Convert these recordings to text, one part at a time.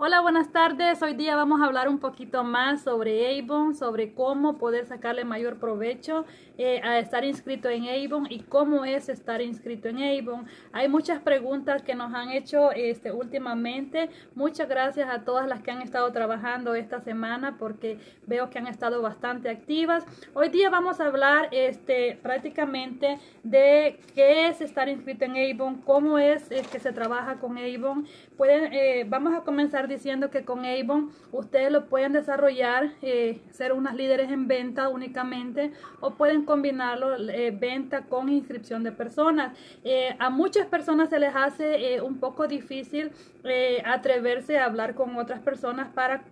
Hola, buenas tardes. Hoy día vamos a hablar un poquito más sobre Avon, sobre cómo poder sacarle mayor provecho eh, a estar inscrito en Avon y cómo es estar inscrito en Avon. Hay muchas preguntas que nos han hecho este, últimamente. Muchas gracias a todas las que han estado trabajando esta semana porque veo que han estado bastante activas. Hoy día vamos a hablar este, prácticamente de qué es estar inscrito en Avon, cómo es, es que se trabaja con Avon. Pueden, eh, vamos a comenzar diciendo que con Avon ustedes lo pueden desarrollar, eh, ser unas líderes en venta únicamente o pueden combinarlo eh, venta con inscripción de personas. Eh, a muchas personas se les hace un poco difícil atreverse a hablar con otras personas para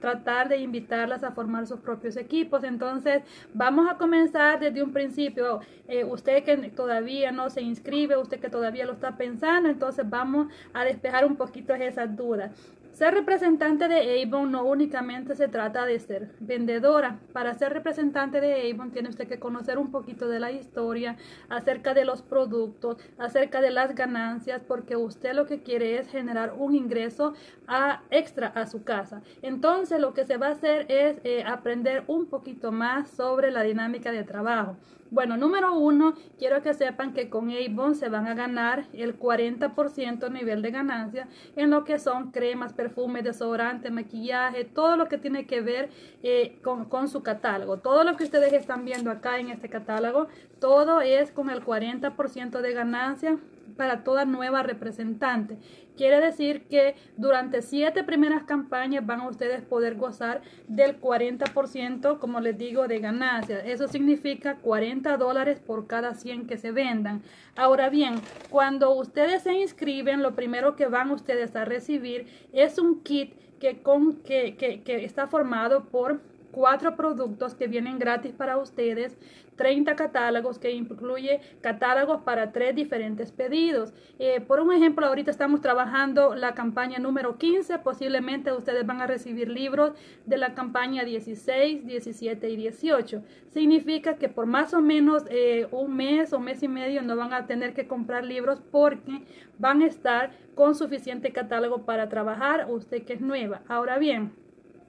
tratar de invitarlas a formar sus propios equipos. Entonces vamos a comenzar desde un principio. usted que todavía no se inscribe, usted que todavía lo está pensando, entonces vamos a despejar un poquito esas dudas. Ser representante de Avon no únicamente se trata de ser vendedora. Para ser representante de Avon tiene usted que conocer un poquito de la historia, acerca de los productos, acerca de las ganancias, porque usted lo que quiere es generar un ingreso a, extra a su casa. Entonces lo que se va a hacer es eh, aprender un poquito más sobre la dinámica de trabajo. Bueno, número uno, quiero que sepan que con Avon se van a ganar el 40% nivel de ganancia en lo que son cremas, perfumes, desodorantes, maquillaje, todo lo que tiene que ver eh, con, con su catálogo. Todo lo que ustedes están viendo acá en este catálogo, todo es con el 40% de ganancia para toda nueva representante. Quiere decir que durante siete primeras campañas van a ustedes poder gozar del 40%, como les digo, de ganancias. Eso significa 40 dólares por cada 100 que se vendan. Ahora bien, cuando ustedes se inscriben, lo primero que van ustedes a recibir es un kit que, con, que, que, que está formado por cuatro productos que vienen gratis para ustedes, 30 catálogos que incluye catálogos para tres diferentes pedidos. Eh, por un ejemplo, ahorita estamos trabajando la campaña número 15, posiblemente ustedes van a recibir libros de la campaña 16, 17 y 18. Significa que por más o menos eh, un mes o mes y medio no van a tener que comprar libros porque van a estar con suficiente catálogo para trabajar usted que es nueva. Ahora bien,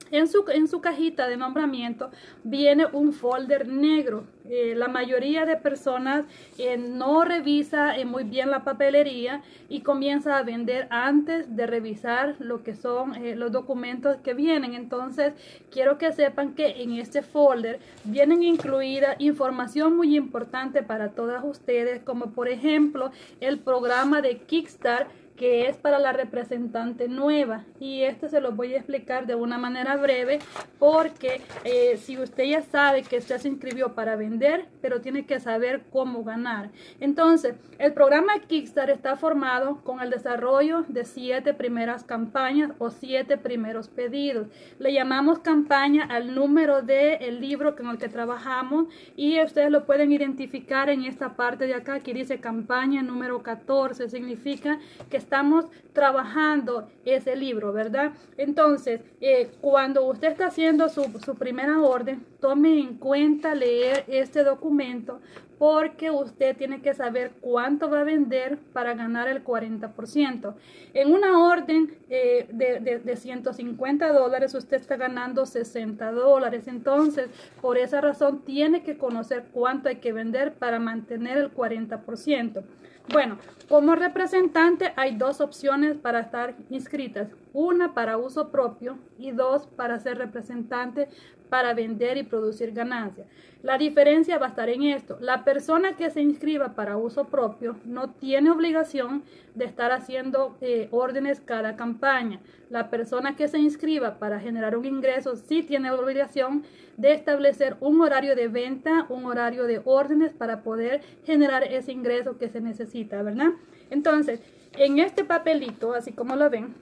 en su, en su cajita de nombramiento viene un folder negro. Eh, la mayoría de personas eh, no revisa eh, muy bien la papelería y comienza a vender antes de revisar lo que son los documentos que vienen. Entonces, quiero que sepan que en este folder vienen incluida información muy importante para todas ustedes, como por ejemplo el programa de Kickstarter que es para la representante nueva. Y esto se lo voy a explicar de una manera breve porque eh, si usted ya sabe que usted se inscribió para vender pero tiene que saber cómo ganar. Entonces el programa Kickstarter está formado con el desarrollo de siete primeras campañas o siete primeros pedidos. Le llamamos campaña al número del el libro con el que trabajamos y ustedes lo pueden identificar en esta parte de acá que dice campaña número 14 significa que estamos trabajando ese libro, ¿verdad? Entonces, eh, cuando usted está haciendo su, su primera orden, tome en cuenta leer este documento porque usted tiene que saber cuánto va a vender para ganar el 40%. En una orden eh, de, de, de, 150 dólares, usted está ganando 60 dólares. Entonces, por esa razón, tiene que conocer cuánto hay que vender para mantener el 40%. Bueno, como representante hay dos opciones para estar inscritas. Una para uso propio y dos para ser representante para vender y producir ganancias. La diferencia va a estar en esto. La persona que se inscriba para uso propio no tiene obligación de estar haciendo eh, órdenes cada campaña. La persona que se inscriba para generar un ingreso sí tiene obligación de establecer un horario de venta, un horario de órdenes para poder generar ese ingreso que se necesita, ¿verdad? Entonces, en este papelito, así como lo ven,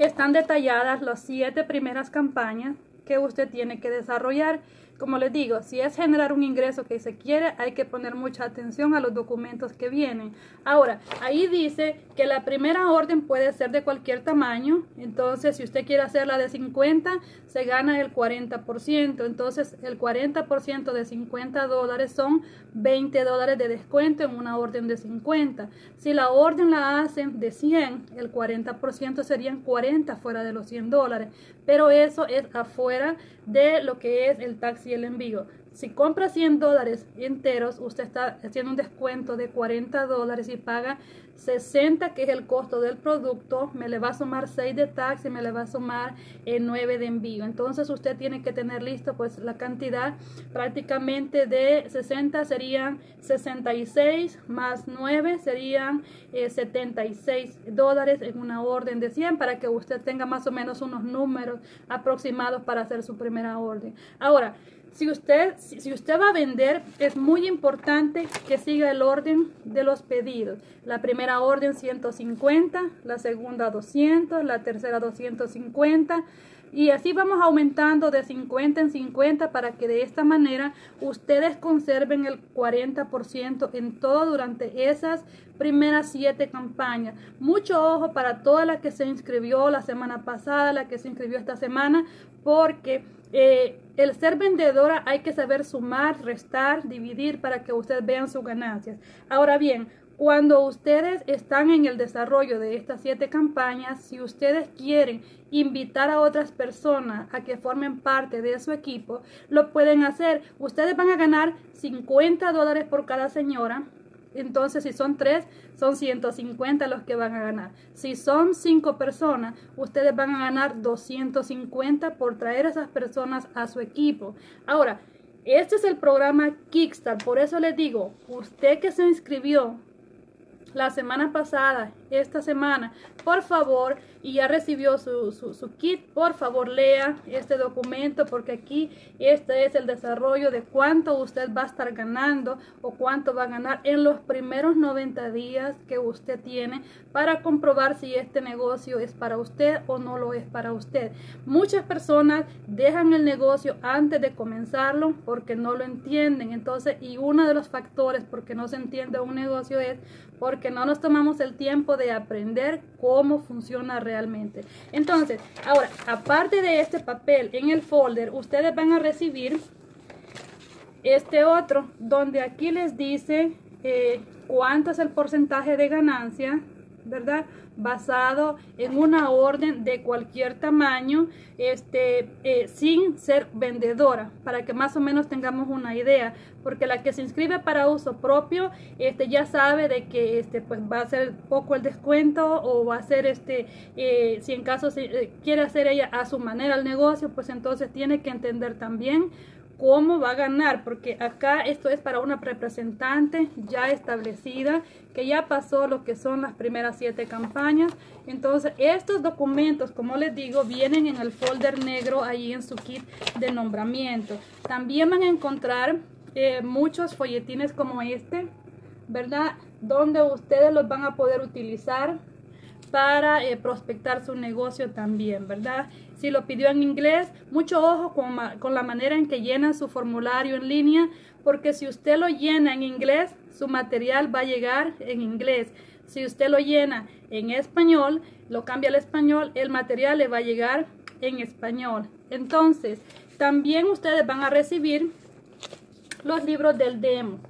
están detalladas las siete primeras campañas que usted tiene que desarrollar. como les digo, si es generar un ingreso que se quiere, hay que poner mucha atención a los documentos que vienen. Ahora, ahí dice que la primera orden puede ser de cualquier tamaño. Entonces, si usted quiere hacerla de 50, se gana el 40%. Entonces, el 40% de 50 dólares son 20 dólares de descuento en una orden de 50. Si la orden la hacen de 100, el 40% serían 40 fuera de los 100 dólares. Pero eso es afuera de lo que es el taxi y el envío. Si compra 100 dólares enteros, usted está haciendo un descuento de 40 dólares y paga 60, que es el costo del producto. Me le va a sumar 6 de taxi, me le va a sumar 9 de envío. Entonces usted tiene que tener listo pues la cantidad prácticamente de 60 serían 66 más 9 serían 76 eh, dólares en una orden de 100 para que usted tenga más o menos unos números aproximados para hacer su primera orden. Ahora, si usted, si usted va a vender, es muy importante que siga el orden de los pedidos. La primera orden 150, la segunda 200, la tercera 250 y así vamos aumentando de 50 en 50 para que de esta manera ustedes conserven el 40% en todo durante esas primeras siete campañas. Mucho ojo para toda la que se inscribió la semana pasada, la que se inscribió esta semana, porque eh, el ser vendedora hay que saber sumar, restar, dividir para que ustedes vean sus ganancias. Ahora bien, cuando ustedes están en el desarrollo de estas siete campañas, si ustedes quieren invitar a otras personas a que formen parte de su equipo, lo pueden hacer. Ustedes van a ganar 50 dólares por cada señora entonces, si son tres, son 150 los que van a ganar. Si son cinco personas, ustedes van a ganar 250 por traer a esas personas a su equipo. Ahora, este es el programa Kickstart. Por eso les digo, usted que se inscribió la semana pasada, esta semana, por favor, y ya recibió su, kit, por favor lea este documento porque aquí este es el desarrollo de cuánto usted va a estar ganando o cuánto va a ganar en los primeros 90 días que usted tiene para comprobar si este negocio es para usted o no lo es para usted. Muchas personas dejan el negocio antes de comenzarlo porque no lo entienden. Entonces, y uno de los factores porque no se entiende un negocio es porque no nos tomamos el tiempo de aprender cómo funciona realmente. Entonces, ahora, aparte de este papel en el folder, ustedes van a recibir este otro, donde aquí les dice eh, cuánto es el porcentaje de ganancia, ¿verdad? basado en una orden de cualquier tamaño, este, eh, sin ser vendedora, para que más o menos tengamos una idea, porque la que se inscribe para uso propio, este, ya sabe de que este, pues va a ser poco el descuento o va a ser, este, eh, si en caso se, eh, quiere hacer ella a su manera el negocio, pues entonces tiene que entender también cómo va a ganar, porque acá esto es para una representante ya establecida, que ya pasó lo que son las primeras siete campañas. Entonces, estos documentos, como les digo, vienen en el folder negro ahí en su kit de nombramiento. También van a encontrar eh, muchos folletines como este, ¿verdad? Donde ustedes los van a poder utilizar para eh, prospectar su negocio también, ¿verdad? Si lo pidió en inglés, mucho ojo con, con la manera en que llena su formulario en línea, porque si usted lo llena en inglés, su material va a llegar en inglés. Si usted lo llena en español, lo cambia al español, el material le va a llegar en español. Entonces, también ustedes van a recibir los libros del demo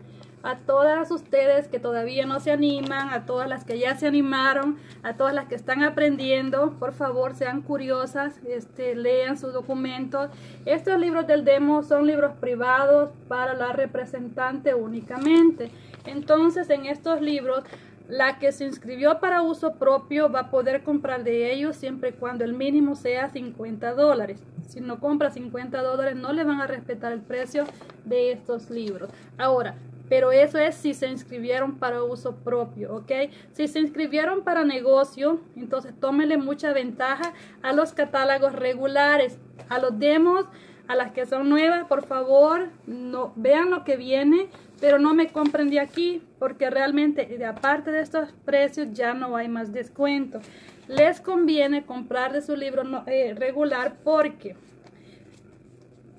a todas ustedes que todavía no se animan, a todas las que ya se animaron, a todas las que están aprendiendo, por favor sean curiosas, este, lean sus documentos. Estos libros del demo son libros privados para la representante únicamente. Entonces en estos libros la que se inscribió para uso propio va a poder comprar de ellos siempre y cuando el mínimo sea 50 dólares. Si no compra 50 dólares no le van a respetar el precio de estos libros. Ahora, pero eso es si se inscribieron para uso propio, ¿ok? Si se inscribieron para negocio, entonces tómenle mucha ventaja a los catálogos regulares, a los demos, a las que son nuevas, por favor, no vean lo que viene, pero no me compren de aquí, porque realmente, aparte de estos precios, ya no hay más descuento. Les conviene comprar de su libro eh, regular porque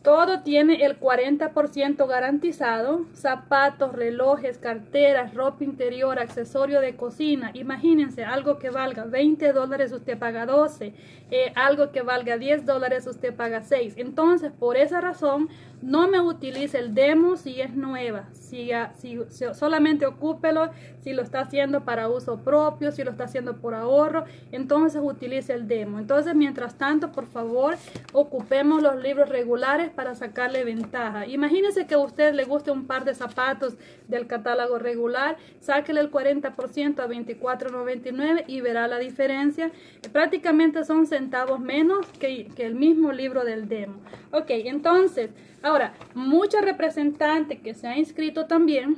Todo tiene el 40% garantizado. Zapatos, relojes, carteras, ropa interior, accesorio de cocina. Imagínense, algo que valga 20 dólares usted paga 12. Eh, algo que valga 10 dólares usted paga 6. Entonces, por esa razón, no me utilice el demo si es nueva. Si, si, solamente ocúpelo si lo está haciendo para uso propio, si lo está haciendo por ahorro. Entonces, utilice el demo. Entonces, mientras tanto, por favor, ocupemos los libros regulares para sacarle ventaja. Imagínese que a usted le guste un par de zapatos del catálogo regular, sáquele el 40% a $24.99 y verá la diferencia. Prácticamente son centavos menos que, el mismo libro del demo. Ok, entonces, ahora, muchos representantes que se han inscrito también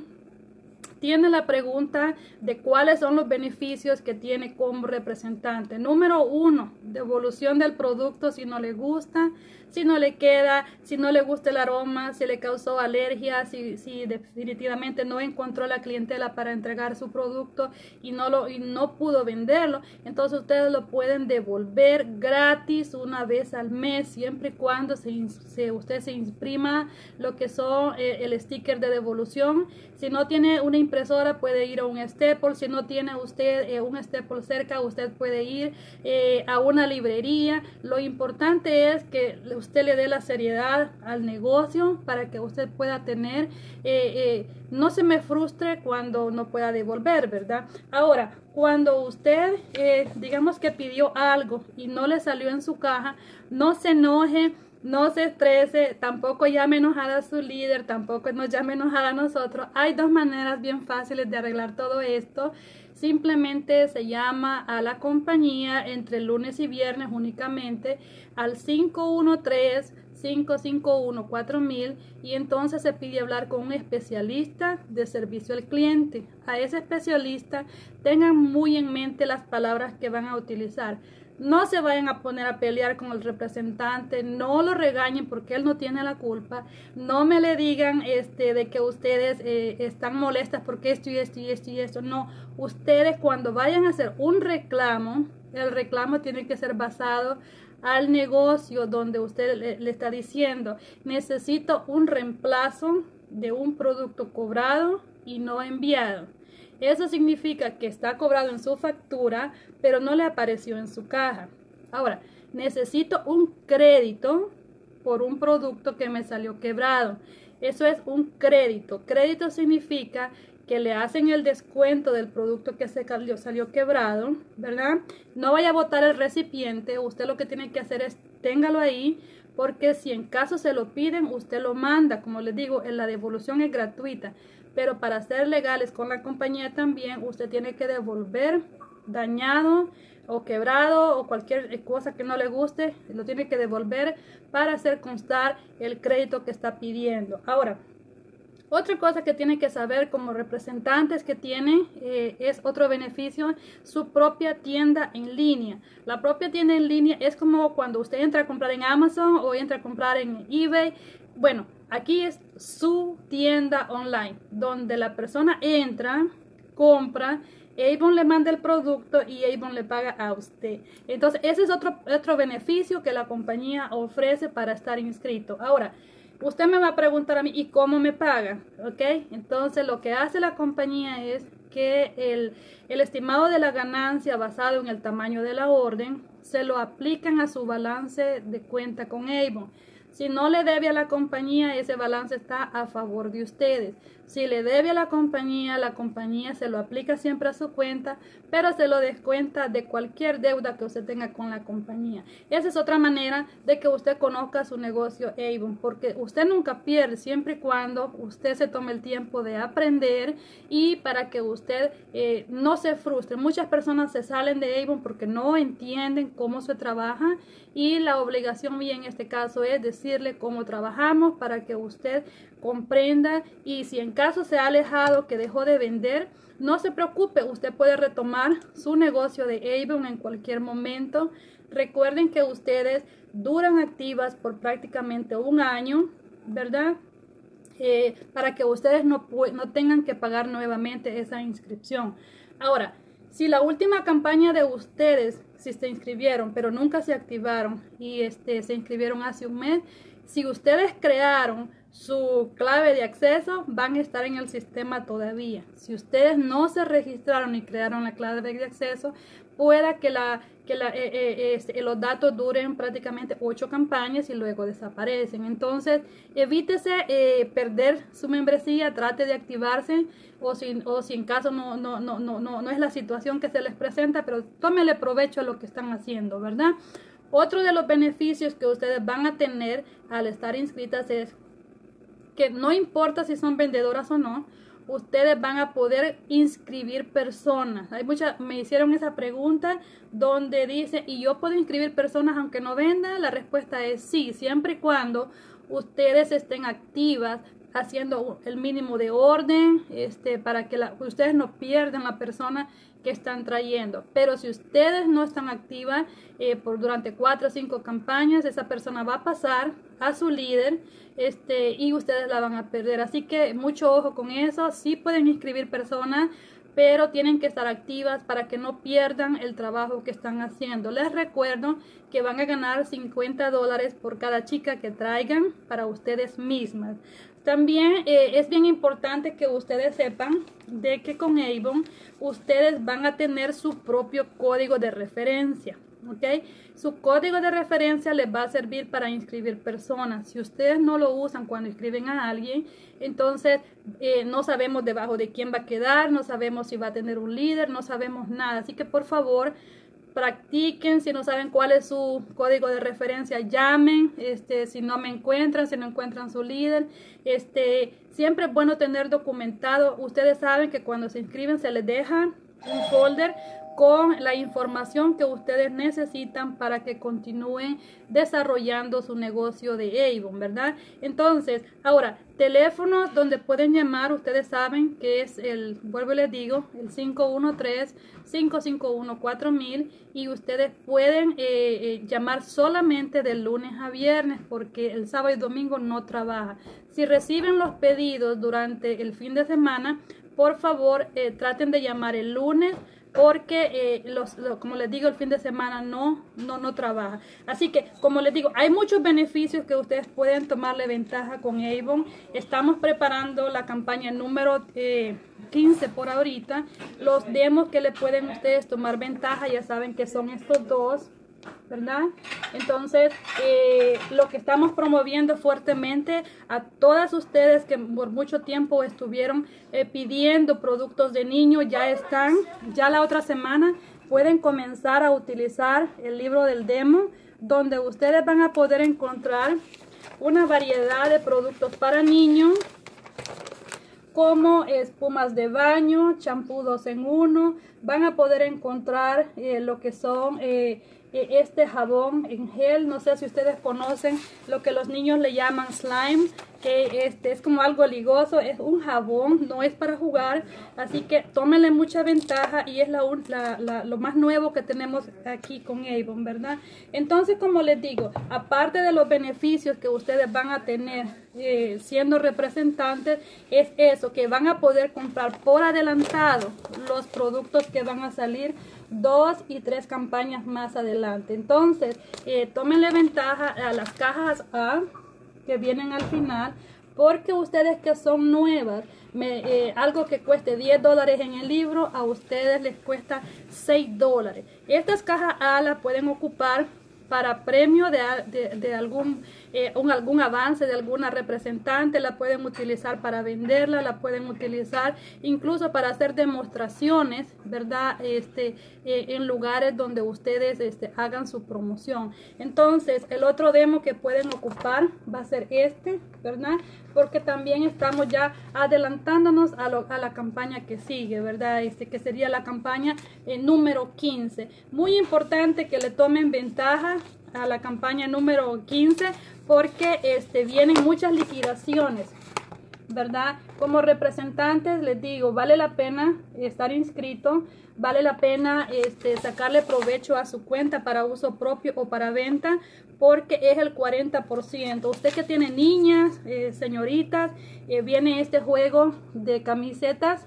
tiene la pregunta de cuáles son los beneficios que tiene como representante. Número uno, devolución del producto si no le gusta si no le queda, si no le gusta el aroma, si le causó alergia, si, si definitivamente no encontró la clientela para entregar su producto y no, lo, y no pudo venderlo, entonces ustedes lo pueden devolver gratis una vez al mes, siempre y cuando se, usted se imprima lo que son eh, el sticker de devolución. Si no tiene una impresora, puede ir a un Staple. Si no tiene usted eh, un Staple cerca, usted puede ir eh, a una librería. Lo importante es que usted le dé la seriedad al negocio para que usted pueda tener, eh, eh, no se me frustre cuando no pueda devolver, ¿verdad? Ahora, cuando usted, eh, digamos que pidió algo y no le salió en su caja, no se enoje. No se estrese, tampoco llame enojada a su líder, tampoco nos llame enojada a nosotros. Hay dos maneras bien fáciles de arreglar todo esto. Simplemente se llama a la compañía entre lunes y viernes únicamente al 513-551-4000 y entonces se pide hablar con un especialista de servicio al cliente. A ese especialista tengan muy en mente las palabras que van a utilizar. No se vayan a poner a pelear con el representante, no lo regañen porque él no tiene la culpa, no me le digan este de que ustedes eh, están molestas porque esto y esto y esto y esto, no, ustedes cuando vayan a hacer un reclamo, el reclamo tiene que ser basado al negocio donde usted le, está diciendo, necesito un reemplazo de un producto cobrado y no enviado. Eso significa que está cobrado en su factura, pero no le apareció en su caja. Ahora, necesito un crédito por un producto que me salió quebrado. Eso es un crédito. Crédito significa que le hacen el descuento del producto que se salió, quebrado, ¿verdad? No vaya a botar el recipiente. Usted lo que tiene que hacer es téngalo ahí, porque si en caso se lo piden, usted lo manda. Como les digo, la devolución es gratuita pero para ser legales con la compañía también usted tiene que devolver dañado o quebrado o cualquier cosa que no le guste, lo tiene que devolver para hacer constar el crédito que está pidiendo. Ahora, otra cosa que tiene que saber como representantes que tiene eh, es otro beneficio, su propia tienda en línea. La propia tienda en línea es como cuando usted entra a comprar en Amazon o entra a comprar en eBay. Bueno, Aquí es su tienda online, donde la persona entra, compra, Avon le manda el producto y Avon le paga a usted. Entonces, ese es otro, otro beneficio que la compañía ofrece para estar inscrito. Ahora, usted me va a preguntar a mí, ¿y cómo me paga? ¿Ok? Entonces, lo que hace la compañía es que el, el estimado de la ganancia basado en el tamaño de la orden se lo aplican a su balance de cuenta con Avon. Si no le debe a la compañía, ese balance está a favor de ustedes. Si le debe a la compañía, la compañía se lo aplica siempre a su cuenta, pero se lo descuenta de cualquier deuda que usted tenga con la compañía. Esa es otra manera de que usted conozca su negocio Avon, porque usted nunca pierde siempre y cuando usted se tome el tiempo de aprender y para que usted eh, no se frustre. Muchas personas se salen de Avon porque no entienden cómo se trabaja y la obligación mía en este caso es decirle cómo trabajamos para que usted comprenda y si en caso se ha alejado, que dejó de vender, no se preocupe, usted puede retomar su negocio de Avon en cualquier momento. Recuerden que ustedes duran activas por prácticamente un año, ¿verdad? Eh, para que ustedes no, no tengan que pagar nuevamente esa inscripción. Ahora, si la última campaña de ustedes, si se inscribieron, pero nunca se activaron y este, se inscribieron hace un mes, si ustedes crearon su clave de acceso, van a estar en el sistema todavía. Si ustedes no se registraron y crearon la clave de acceso, pueda que, la, que la, eh, eh, este, los datos duren prácticamente ocho campañas y luego desaparecen. Entonces, evítese eh, perder su membresía, trate de activarse o si, o si en caso no, no, no, no, no es la situación que se les presenta, pero tómele provecho a lo que están haciendo, ¿verdad? Otro de los beneficios que ustedes van a tener al estar inscritas es que no importa si son vendedoras o no, ustedes van a poder inscribir personas. Hay muchas, me hicieron esa pregunta donde dice, ¿y yo puedo inscribir personas aunque no venda? La respuesta es sí, siempre y cuando ustedes estén activas haciendo el mínimo de orden, este, para que ustedes no pierdan la persona que están trayendo. Pero si ustedes no están activas eh, por durante cuatro o cinco campañas, esa persona va a pasar a su líder este, y ustedes la van a perder. Así que mucho ojo con eso. Sí pueden inscribir personas, pero tienen que estar activas para que no pierdan el trabajo que están haciendo. Les recuerdo que van a ganar 50 dólares por cada chica que traigan para ustedes mismas. También eh, es bien importante que ustedes sepan de que con Avon ustedes van a tener su propio código de referencia. ¿Ok? Su código de referencia les va a servir para inscribir personas. Si ustedes no lo usan cuando inscriben a alguien, entonces eh, no sabemos debajo de quién va a quedar, no sabemos si va a tener un líder, no sabemos nada. Así que por favor, practiquen, si no saben cuál es su código de referencia, llamen, este, si no me encuentran, si no encuentran su líder, este, siempre es bueno tener documentado, ustedes saben que cuando se inscriben se les deja un folder con la información que ustedes necesitan para que continúen desarrollando su negocio de Avon, ¿verdad? Entonces, ahora, teléfonos donde pueden llamar, ustedes saben que es el, vuelvo y les digo, el 513-551-4000 y ustedes pueden eh, eh, llamar solamente de lunes a viernes porque el sábado y domingo no trabaja. Si reciben los pedidos durante el fin de semana, por favor eh, traten de llamar el lunes porque eh, los, como les digo el fin de semana no no no trabaja. Así que como les digo hay muchos beneficios que ustedes pueden tomarle ventaja con Avon. Estamos preparando la campaña número 15 eh, por ahorita. Los demos que le pueden ustedes tomar ventaja ya saben que son estos dos ¿verdad? Entonces, eh, lo que estamos promoviendo fuertemente a todas ustedes que por mucho tiempo estuvieron eh, pidiendo productos de niños, ya están, ya la otra semana pueden comenzar a utilizar el libro del demo, donde ustedes van a poder encontrar una variedad de productos para niños, como espumas de baño, champú 2 en 1, van a poder encontrar eh, lo que son este jabón en gel. No sé si ustedes conocen lo que los niños le llaman slime, que este es como algo ligoso, es un jabón, no es para jugar, así que tómenle mucha ventaja y es la, lo más nuevo que tenemos aquí con Avon, ¿verdad? Entonces, como les digo, aparte de los beneficios que ustedes van a tener eh, siendo representantes, es eso, que van a poder comprar por adelantado los productos que van a salir dos y tres campañas más adelante. Entonces, eh, tómenle ventaja a las cajas A que vienen al final porque ustedes que son nuevas, me, eh, algo que cueste 10 dólares en el libro, a ustedes les cuesta 6 dólares. Estas cajas A las pueden ocupar para premio de, algún, eh, un, algún avance de alguna representante, la pueden utilizar para venderla, la pueden utilizar incluso para hacer demostraciones, ¿verdad? Este, eh, en lugares donde ustedes este, hagan su promoción. Entonces, el otro demo que pueden ocupar va a ser este, ¿verdad? Porque también estamos ya adelantándonos a, a la campaña que sigue, ¿verdad? Este, que sería la campaña eh, número 15. Muy importante que le tomen ventaja a la campaña número 15 porque este, vienen muchas liquidaciones. ¿Verdad? Como representantes les digo, vale la pena estar inscrito, vale la pena este, sacarle provecho a su cuenta para uso propio o para venta porque es el 40%. Usted que tiene niñas, eh, señoritas, eh, viene este juego de camisetas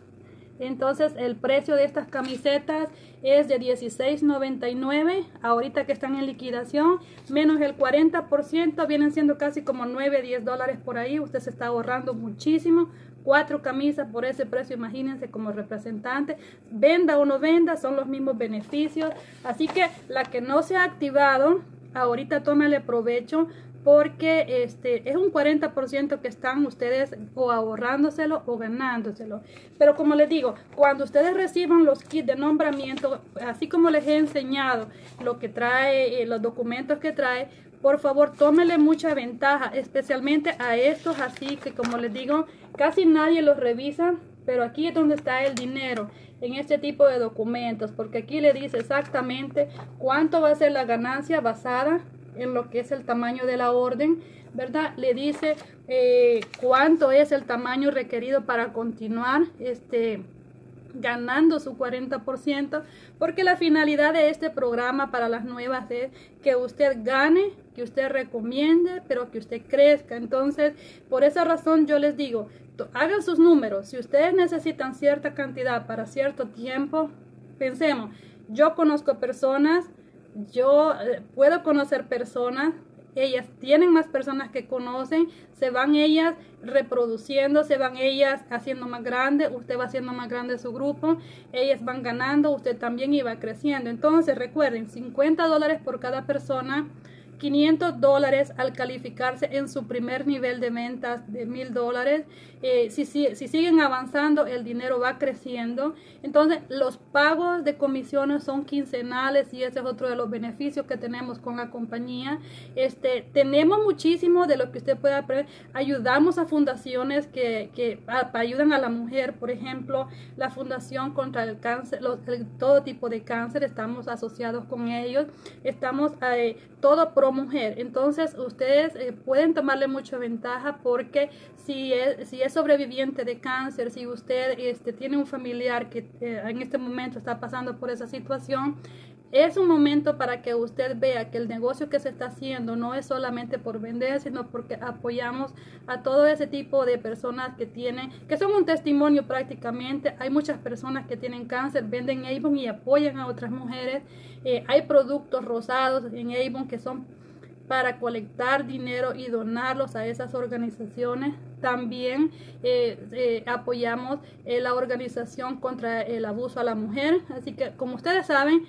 Entonces el precio de estas camisetas es de $16.99, ahorita que están en liquidación, menos el 40%, vienen siendo casi como 9, 10 dólares por ahí, usted se está ahorrando muchísimo. Cuatro camisas por ese precio, imagínense como representante. Venda o no venda, son los mismos beneficios. Así que la que no se ha activado, ahorita tómale provecho porque este es un 40% que están ustedes o ahorrándoselo o ganándoselo. Pero como les digo, cuando ustedes reciban los kits de nombramiento, así como les he enseñado lo que trae, eh, los documentos que trae, por favor tómele mucha ventaja, especialmente a estos así que como les digo, casi nadie los revisa, pero aquí es donde está el dinero en este tipo de documentos, porque aquí le dice exactamente cuánto va a ser la ganancia basada en lo que es el tamaño de la orden, ¿verdad? Le dice eh, cuánto es el tamaño requerido para continuar este, ganando su 40%, porque la finalidad de este programa para las nuevas es que usted gane, que usted recomiende, pero que usted crezca. Entonces, por esa razón yo les digo, hagan sus números. Si ustedes necesitan cierta cantidad para cierto tiempo, pensemos, yo conozco personas yo eh, puedo conocer personas, ellas tienen más personas que conocen, se van ellas reproduciendo, se van ellas haciendo más grande, usted va haciendo más grande su grupo, ellas van ganando, usted también iba creciendo. Entonces recuerden, 50 dólares por cada persona 500 dólares al calificarse en su primer nivel de ventas de mil dólares. Eh, si, si, siguen avanzando, el dinero va creciendo. Entonces, los pagos de comisiones son quincenales y ese es otro de los beneficios que tenemos con la compañía. Este, tenemos muchísimo de lo que usted puede aprender. Ayudamos a fundaciones que, que ayudan a la mujer, por ejemplo, la Fundación contra el Cáncer, todo tipo de cáncer, estamos asociados con ellos. Estamos eh, todo pro mujer. Entonces ustedes eh, pueden tomarle mucha ventaja porque si es, si es sobreviviente de cáncer, si usted este, tiene un familiar que eh, en este momento está pasando por esa situación, es un momento para que usted vea que el negocio que se está haciendo no es solamente por vender, sino porque apoyamos a todo ese tipo de personas que tienen, que son un testimonio prácticamente. Hay muchas personas que tienen cáncer, venden Avon y apoyan a otras mujeres. Eh, hay productos rosados en Avon que son para colectar dinero y donarlos a esas organizaciones. También eh, eh, apoyamos eh, la organización contra el abuso a la mujer. Así que, como ustedes saben,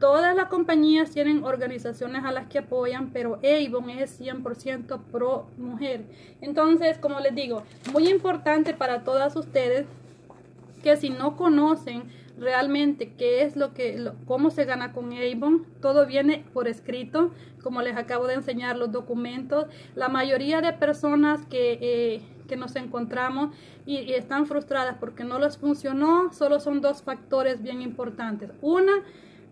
todas las compañías tienen organizaciones a las que apoyan, pero Avon es 100% pro mujer. Entonces, como les digo, muy importante para todas ustedes que si no conocen realmente qué es lo que, cómo se gana con Avon. Todo viene por escrito, como les acabo de enseñar los documentos. La mayoría de personas que, eh, que nos encontramos y, y, están frustradas porque no les funcionó, solo son dos factores bien importantes. Una,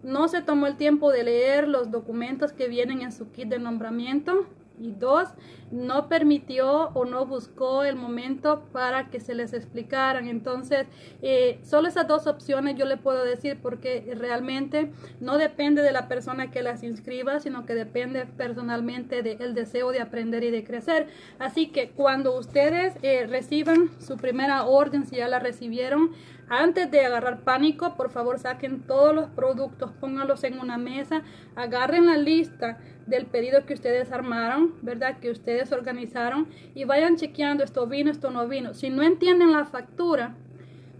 no se tomó el tiempo de leer los documentos que vienen en su kit de nombramiento y dos, no permitió o no buscó el momento para que se les explicaran. Entonces, eh, solo esas dos opciones yo le puedo decir porque realmente no depende de la persona que las inscriba, sino que depende personalmente del deseo de aprender y de crecer. Así que cuando ustedes eh, reciban su primera orden, si ya la recibieron, antes de agarrar pánico, por favor saquen todos los productos, pónganlos en una mesa, agarren la lista del pedido que ustedes armaron, ¿verdad? Que ustedes organizaron y vayan chequeando esto vino, esto no vino. Si no entienden la factura,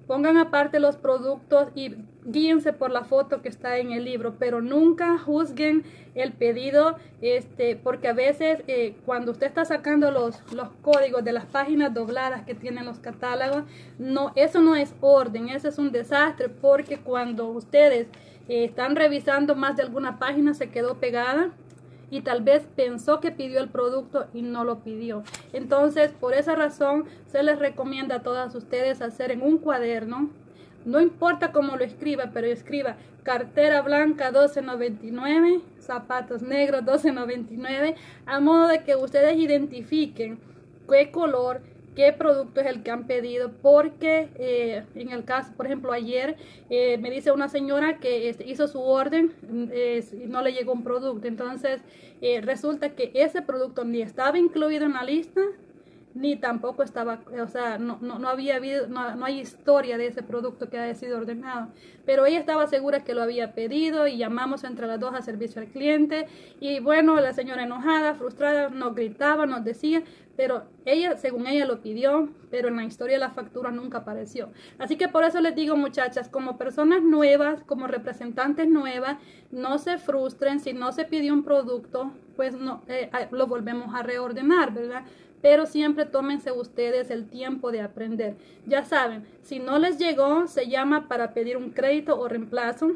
pongan aparte los productos y guíense por la foto que está en el libro, pero nunca juzguen el pedido, este, porque a veces eh, cuando usted está sacando los, los códigos de las páginas dobladas que tienen los catálogos, no, eso no es orden, eso es un desastre, porque cuando ustedes eh, están revisando más de alguna página se quedó pegada y tal vez pensó que pidió el producto y no lo pidió. Entonces, por esa razón, se les recomienda a todas ustedes hacer en un cuaderno no importa cómo lo escriba, pero escriba cartera blanca 12.99, zapatos negros 12.99, a modo de que ustedes identifiquen qué color, qué producto es el que han pedido, porque eh, en el caso, por ejemplo, ayer eh, me dice una señora que este, hizo su orden y no le llegó un producto, entonces eh, resulta que ese producto ni estaba incluido en la lista, ni tampoco estaba, o sea, no, no, no había habido, no, no, hay historia de ese producto que haya sido ordenado. Pero ella estaba segura que lo había pedido y llamamos entre las dos a servicio al cliente. Y bueno, la señora enojada, frustrada, nos gritaba, nos decía, pero ella, según ella lo pidió, pero en la historia la factura nunca apareció. Así que por eso les digo, muchachas, como personas nuevas, como representantes nuevas, no se frustren si no se pidió un producto, pues no, eh, lo volvemos a reordenar, ¿verdad? Pero siempre tómense ustedes el tiempo de aprender. Ya saben, si no les llegó, se llama para pedir un crédito o reemplazo.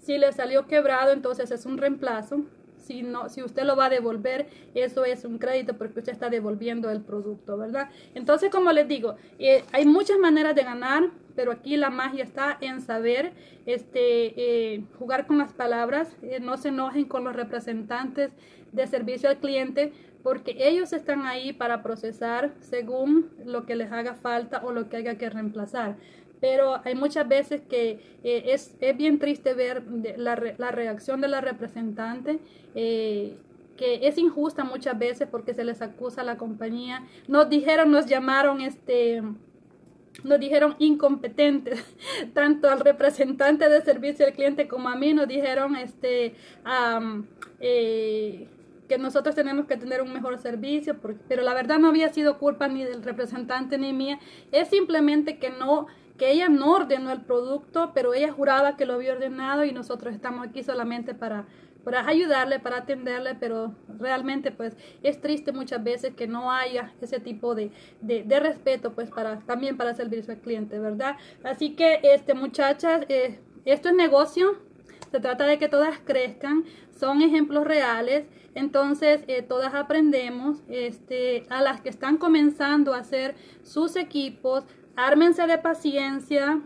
Si les salió quebrado, entonces es un reemplazo. Si, no, si usted lo va a devolver, eso es un crédito porque usted está devolviendo el producto, ¿verdad? Entonces, como les digo, eh, hay muchas maneras de ganar, pero aquí la magia está en saber este, eh, jugar con las palabras. Eh, no se enojen con los representantes de servicio al cliente porque ellos están ahí para procesar según lo que les haga falta o lo que haya que reemplazar. Pero hay muchas veces que eh, es, es, bien triste ver la, la, reacción de la representante. Eh, que es injusta muchas veces porque se les acusa a la compañía. Nos dijeron, nos llamaron este nos dijeron incompetentes, tanto al representante de servicio al cliente como a mí nos dijeron este eh, que nosotros tenemos que tener un mejor servicio, pero la verdad no había sido culpa ni del representante ni mía, es simplemente que no que ella no ordenó el producto, pero ella juraba que lo había ordenado y nosotros estamos aquí solamente para, para ayudarle, para atenderle, pero realmente pues es triste muchas veces que no haya ese tipo de, de, respeto pues para también para servicio al cliente, ¿verdad? Así que este muchachas, eh, esto es negocio, se trata de que todas crezcan, son ejemplos reales, entonces eh, todas aprendemos, este, a las que están comenzando a hacer sus equipos, ármense de paciencia,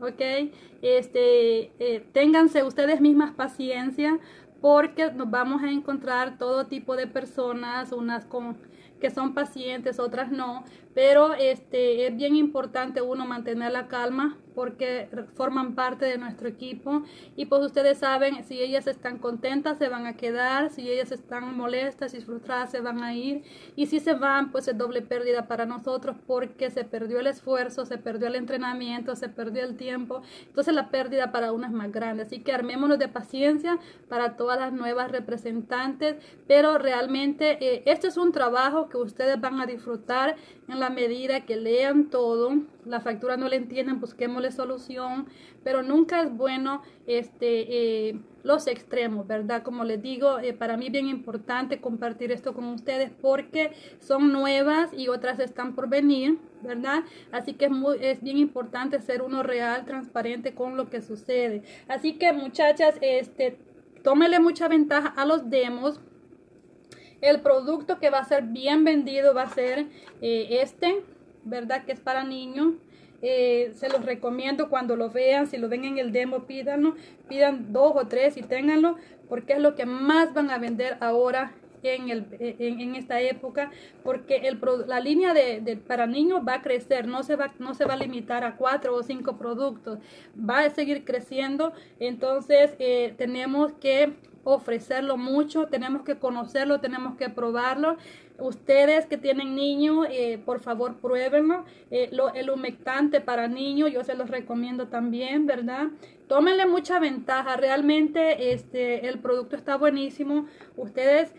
¿ok? Este, eh, ténganse ustedes mismas paciencia porque nos vamos a encontrar todo tipo de personas, unas con que son pacientes, otras no, pero este es bien importante uno mantener la calma porque forman parte de nuestro equipo. Y pues ustedes saben si ellas están contentas se van a quedar. Si ellas están molestas y frustradas se van a ir. Y si se van pues es doble pérdida para nosotros porque se perdió el esfuerzo se perdió el entrenamiento se perdió el tiempo. Entonces la pérdida para uno es más grande. Así que armémonos de paciencia para todas las nuevas representantes. Pero realmente eh, este es un trabajo que ustedes van a disfrutar en la medida que lean todo, la factura no le entienden, busquémosle solución, pero nunca es bueno este, eh, los extremos, ¿verdad? Como les digo, eh, para mí bien importante compartir esto con ustedes porque son nuevas y otras están por venir, ¿verdad? Así que es, muy, es bien importante ser uno real, transparente con lo que sucede. Así que muchachas, este, tómele mucha ventaja a los demos el producto que va a ser bien vendido va a ser eh, este, ¿verdad? Que es para niños. Eh, se los recomiendo cuando lo vean, si lo ven en el demo, pídanlo, pidan dos o tres y ténganlo, porque es lo que más van a vender ahora en, el, en, esta época, porque el, la línea de, para niños va a crecer, no se va, no se va a limitar a cuatro o cinco productos, va a seguir creciendo, entonces eh, tenemos que ofrecerlo mucho, tenemos que conocerlo, tenemos que probarlo. Ustedes que tienen niños, eh, por favor pruébenlo. Eh, lo, el humectante para niños, yo se los recomiendo también, ¿verdad? Tómenle mucha ventaja, realmente este, el producto está buenísimo. Ustedes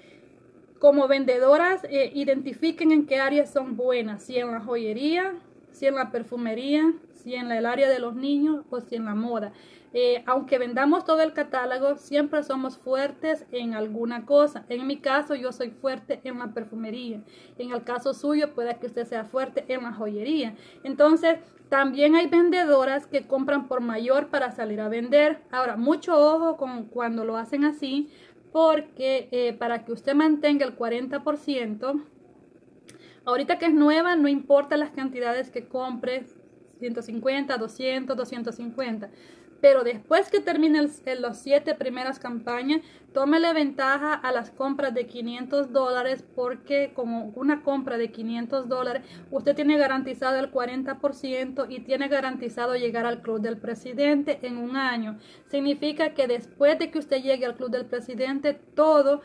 como vendedoras eh, identifiquen en qué áreas son buenas, si en la joyería, si en la perfumería, si en el área de los niños o si en la moda. Eh, aunque vendamos todo el catálogo, siempre somos fuertes en alguna cosa. En mi caso, yo soy fuerte en la perfumería. En el caso suyo, puede que usted sea fuerte en la joyería. Entonces, también hay vendedoras que compran por mayor para salir a vender. Ahora, mucho ojo con cuando lo hacen así, porque eh, para que usted mantenga el 40%, ahorita que es nueva, no importa las cantidades que compres, 150, 200, 250 pero después que termine los siete primeras campañas, tómele ventaja a las compras de 500 dólares porque como una compra de 500 dólares, usted tiene garantizado el 40% y tiene garantizado llegar al club del presidente en un año. Significa que después de que usted llegue al club del presidente, todo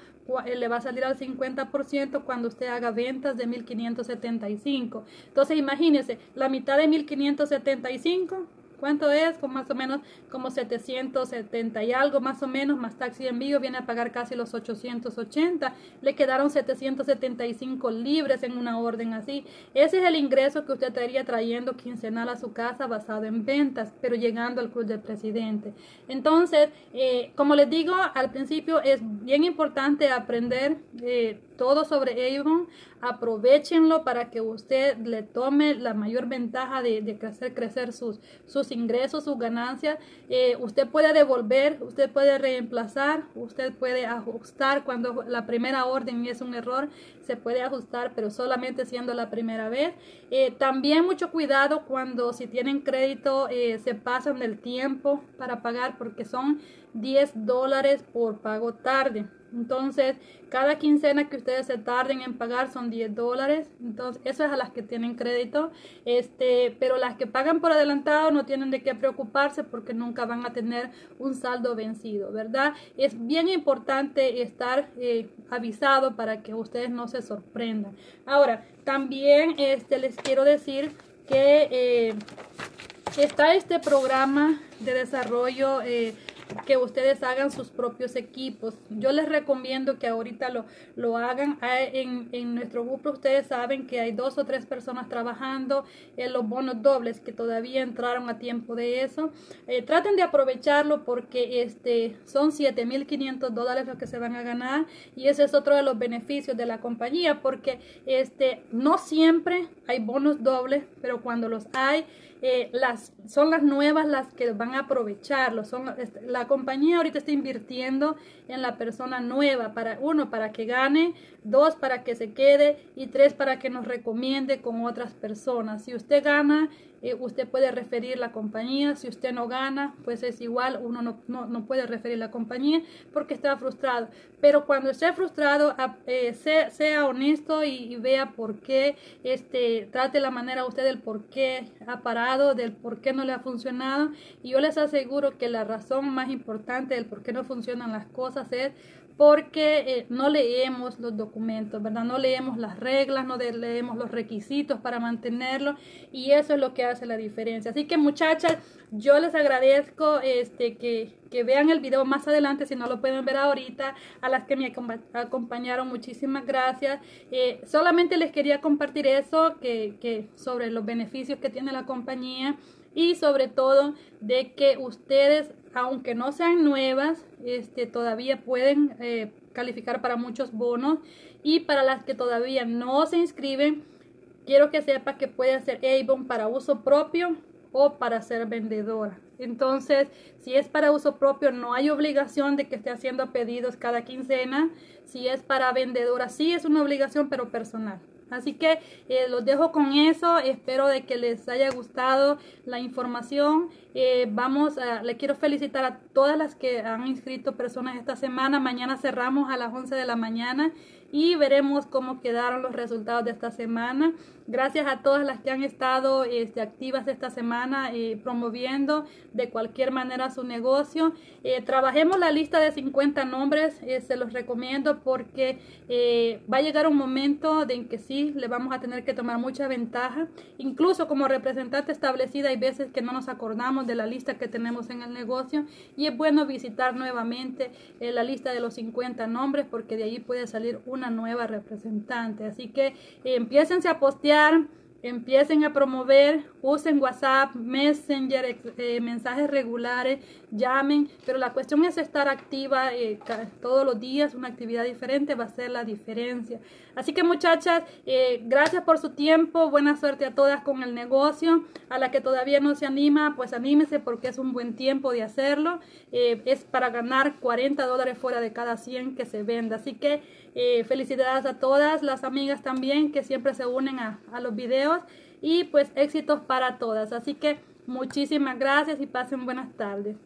eh, le va a salir al 50% cuando usted haga ventas de 1575. Entonces imagínese, la mitad de 1575 ¿Cuánto es? Con más o menos como 770 y algo, más o menos, más taxi de envío, viene a pagar casi los 880. Le quedaron 775 libres en una orden así. Ese es el ingreso que usted estaría trayendo quincenal a su casa basado en ventas, pero llegando al club del presidente. Entonces, eh, como les digo al principio, es bien importante aprender eh, todo sobre Avon. Aprovechenlo para que usted le tome la mayor ventaja de, hacer crecer sus, sus ingresos, sus ganancias. Eh, usted puede devolver, usted puede reemplazar, usted puede ajustar cuando la primera orden es un error, se puede ajustar, pero solamente siendo la primera vez. Eh, también mucho cuidado cuando si tienen crédito se pasan del tiempo para pagar porque son 10 dólares por pago tarde. Entonces, cada quincena que ustedes se tarden en pagar son 10 dólares. Entonces, eso es a las que tienen crédito. Este, pero las que pagan por adelantado no tienen de qué preocuparse porque nunca van a tener un saldo vencido, ¿verdad? Es bien importante estar eh, avisado para que ustedes no se sorprendan. Ahora, también este, les quiero decir que eh, está este programa de desarrollo eh, que ustedes hagan sus propios equipos. Yo les recomiendo que ahorita lo, lo hagan. En, en, nuestro grupo ustedes saben que hay dos o tres personas trabajando en los bonos dobles que todavía entraron a tiempo de eso. Eh, traten de aprovecharlo porque este, son 7.500 dólares lo que se van a ganar y ese es otro de los beneficios de la compañía porque este, no siempre hay bonos dobles, pero cuando los hay, eh, las, son las nuevas las que van a aprovecharlo. Son, la compañía ahorita está invirtiendo en la persona nueva, para uno, para que gane, dos, para que se quede y tres, para que nos recomiende con otras personas. Si usted gana, eh, usted puede referir la compañía. Si usted no gana, pues es igual, uno no, no, no puede referir la compañía porque está frustrado. Pero cuando esté frustrado, eh, sea, sea, honesto y, vea por qué, este, trate la manera usted del por qué ha parado, del por qué no le ha funcionado. Y yo les aseguro que la razón más importante del por qué no funcionan las cosas es porque eh, no leemos los documentos, ¿verdad? No leemos las reglas, no leemos los requisitos para mantenerlo y eso es lo que hace la diferencia. Así que muchachas, yo les agradezco este, que, que vean el video más adelante si no lo pueden ver ahorita. A las que me acompañaron, muchísimas gracias. Eh, solamente les quería compartir eso, que, que sobre los beneficios que tiene la compañía y sobre todo de que ustedes aunque no sean nuevas, este, todavía pueden eh, calificar para muchos bonos. Y para las que todavía no se inscriben, quiero que sepa que puede hacer Avon para uso propio o para ser vendedora. Entonces, si es para uso propio, no hay obligación de que esté haciendo pedidos cada quincena. Si es para vendedora, sí es una obligación, pero personal. Así que eh, los dejo con eso. Espero de que les haya gustado la información. Eh, vamos, a, le quiero felicitar a todas las que han inscrito personas esta semana. Mañana cerramos a las 11 de la mañana y veremos cómo quedaron los resultados de esta semana. Gracias a todas las que han estado este, activas esta semana eh, promoviendo de cualquier manera su negocio. Eh, trabajemos la lista de 50 nombres, eh, se los recomiendo porque va a llegar un momento en que sí le vamos a tener que tomar mucha ventaja. Incluso como representante establecida hay veces que no nos acordamos de la lista que tenemos en el negocio y es bueno visitar nuevamente la lista de los 50 nombres porque de ahí puede salir un una nueva representante. Así que eh, empiecen a postear, empiecen a promover, usen WhatsApp, Messenger, eh, mensajes regulares, llamen, pero la cuestión es estar activa eh, todos los días, una actividad diferente va a ser la diferencia. Así que muchachas, eh, gracias por su tiempo, buena suerte a todas con el negocio, a la que todavía no se anima, pues anímese porque es un buen tiempo de hacerlo, es para ganar 40 dólares fuera de cada 100 que se venda, así que felicidades a todas las amigas también que siempre se unen a, a los videos y pues éxitos para todas, así que muchísimas gracias y pasen buenas tardes.